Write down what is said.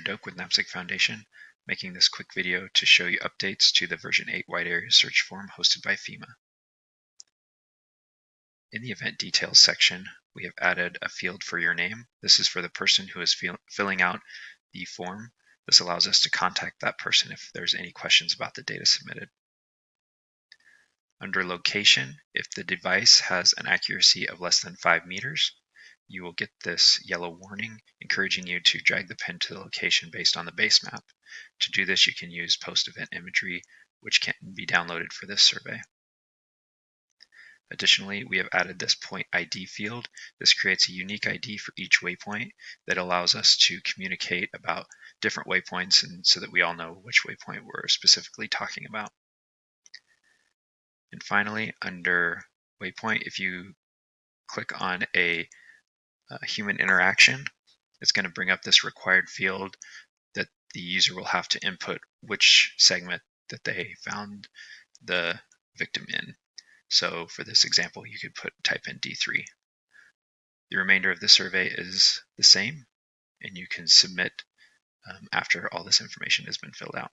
Doak with NAPSG Foundation, making this quick video to show you updates to the version 8 wide area search form hosted by FEMA. In the event details section, we have added a field for your name. This is for the person who is filling out the form. This allows us to contact that person if there's any questions about the data submitted. Under location, if the device has an accuracy of less than 5 meters, you will get this yellow warning encouraging you to drag the pin to the location based on the base map. To do this, you can use post-event imagery, which can be downloaded for this survey. Additionally, we have added this point ID field. This creates a unique ID for each waypoint that allows us to communicate about different waypoints and so that we all know which waypoint we're specifically talking about. And finally, under waypoint, if you click on a, a human interaction, it's going to bring up this required field that the user will have to input which segment that they found the victim in. So for this example, you could put type in D3. The remainder of the survey is the same, and you can submit um, after all this information has been filled out.